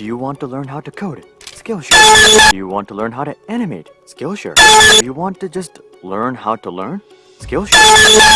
Do you want to learn how to code? Skillshare. Do you want to learn how to animate? Skillshare. Do you want to just learn how to learn? Skillshare.